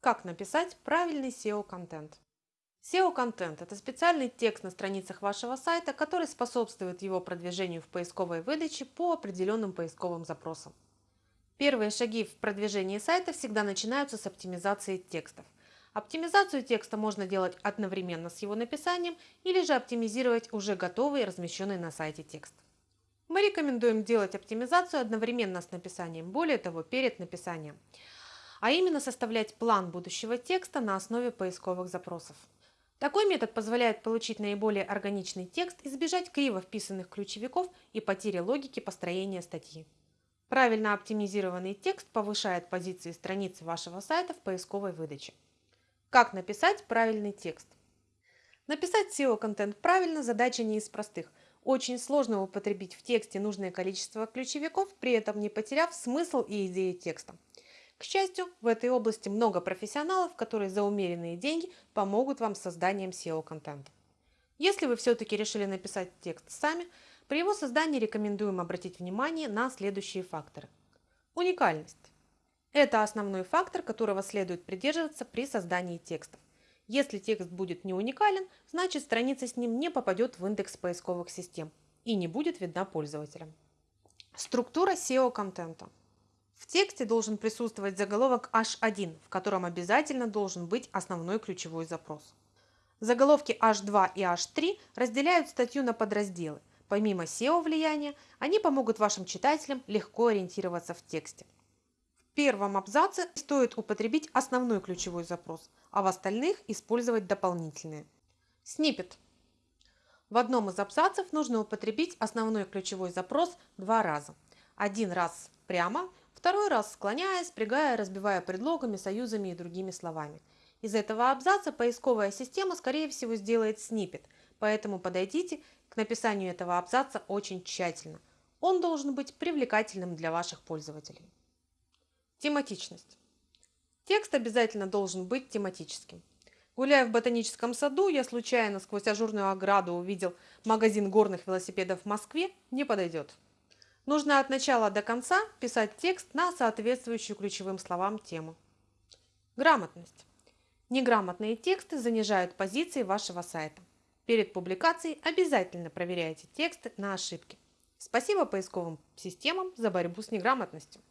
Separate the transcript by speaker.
Speaker 1: Как написать правильный SEO-контент? SEO-контент – это специальный текст на страницах вашего сайта, который способствует его продвижению в поисковой выдаче по определенным поисковым запросам. Первые шаги в продвижении сайта всегда начинаются с оптимизации текстов. Оптимизацию текста можно делать одновременно с его написанием или же оптимизировать уже готовый размещенный на сайте текст. Мы рекомендуем делать оптимизацию одновременно с написанием, более того, перед написанием, а именно составлять план будущего текста на основе поисковых запросов. Такой метод позволяет получить наиболее органичный текст, избежать криво вписанных ключевиков и потери логики построения статьи. Правильно оптимизированный текст повышает позиции страниц вашего сайта в поисковой выдаче. Как написать правильный текст? Написать SEO-контент правильно – задача не из простых – очень сложно употребить в тексте нужное количество ключевиков, при этом не потеряв смысл и идеи текста. К счастью, в этой области много профессионалов, которые за умеренные деньги помогут вам с созданием SEO-контента. Если вы все-таки решили написать текст сами, при его создании рекомендуем обратить внимание на следующие факторы. Уникальность. Это основной фактор, которого следует придерживаться при создании текстов. Если текст будет не уникален, значит страница с ним не попадет в индекс поисковых систем и не будет видна пользователям. Структура SEO-контента. В тексте должен присутствовать заголовок H1, в котором обязательно должен быть основной ключевой запрос. Заголовки H2 и H3 разделяют статью на подразделы. Помимо SEO влияния, они помогут вашим читателям легко ориентироваться в тексте первом абзаце стоит употребить основной ключевой запрос, а в остальных использовать дополнительные. Снипет. В одном из абзацев нужно употребить основной ключевой запрос два раза. Один раз прямо, второй раз склоняя, спрягая, разбивая предлогами, союзами и другими словами. Из этого абзаца поисковая система, скорее всего, сделает снипет, поэтому подойдите к написанию этого абзаца очень тщательно. Он должен быть привлекательным для ваших пользователей. Тематичность. Текст обязательно должен быть тематическим. Гуляя в ботаническом саду, я случайно сквозь ажурную ограду увидел магазин горных велосипедов в Москве, не подойдет. Нужно от начала до конца писать текст на соответствующую ключевым словам тему. Грамотность. Неграмотные тексты занижают позиции вашего сайта. Перед публикацией обязательно проверяйте тексты на ошибки. Спасибо поисковым системам за борьбу с неграмотностью.